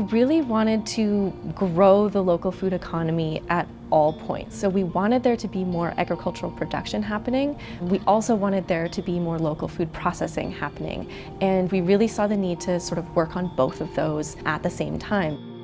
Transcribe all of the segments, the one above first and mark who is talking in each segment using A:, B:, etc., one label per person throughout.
A: really wanted to grow the local food economy at all points. So we wanted there to be more agricultural production happening. We also wanted there to be more local food processing happening. And we really saw the need to sort of work on both of those at the same time.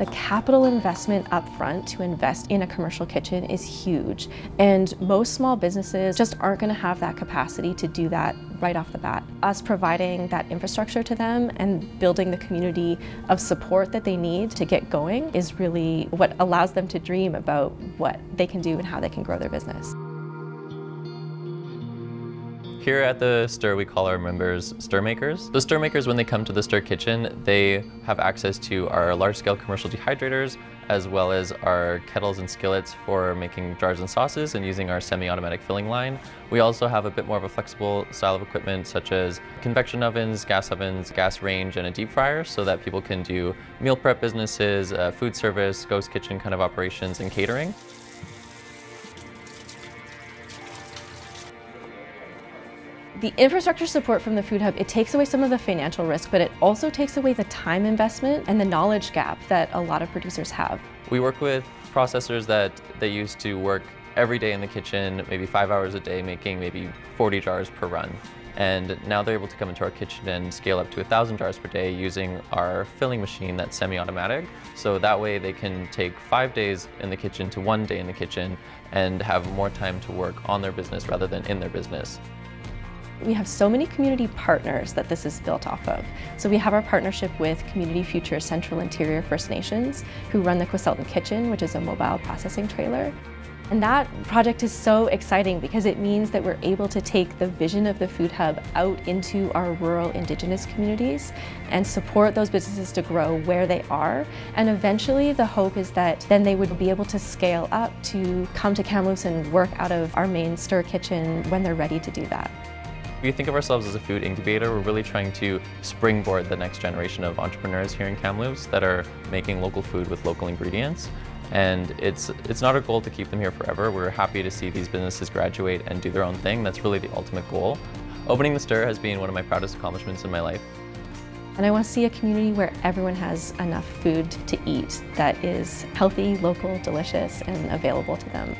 A: The capital investment up front to invest in a commercial kitchen is huge. And most small businesses just aren't gonna have that capacity to do that right off the bat. Us providing that infrastructure to them and building the community of support that they need to get going is really what allows them to dream about what they can do and how they can grow their business.
B: Here at the Stir, we call our members stir makers. The stir makers, when they come to the Stir kitchen, they have access to our large-scale commercial dehydrators, as well as our kettles and skillets for making jars and sauces and using our semi-automatic filling line. We also have a bit more of a flexible style of equipment, such as convection ovens, gas ovens, gas range, and a deep fryer, so that people can do meal prep businesses, uh, food service, ghost kitchen kind of operations, and catering.
A: The infrastructure support from the Food Hub, it takes away some of the financial risk, but it also takes away the time investment and the knowledge gap that a lot of producers have.
B: We work with processors that they used to work every day in the kitchen, maybe five hours a day, making maybe 40 jars per run. And now they're able to come into our kitchen and scale up to 1,000 jars per day using our filling machine that's semi-automatic. So that way they can take five days in the kitchen to one day in the kitchen and have more time to work on their business rather than in their business.
A: We have so many community partners that this is built off of. So we have our partnership with Community Future Central Interior First Nations, who run the Queselton Kitchen, which is a mobile processing trailer. And that project is so exciting because it means that we're able to take the vision of the Food Hub out into our rural Indigenous communities and support those businesses to grow where they are. And eventually the hope is that then they would be able to scale up to come to Kamloops and work out of our main stir kitchen when they're ready to do that.
B: We think of ourselves as a food incubator. We're really trying to springboard the next generation of entrepreneurs here in Kamloops that are making local food with local ingredients. And it's, it's not our goal to keep them here forever. We're happy to see these businesses graduate and do their own thing. That's really the ultimate goal. Opening the Stir has been one of my proudest accomplishments in my life.
A: And I want to see a community where everyone has enough food to eat that is healthy, local, delicious, and available to them.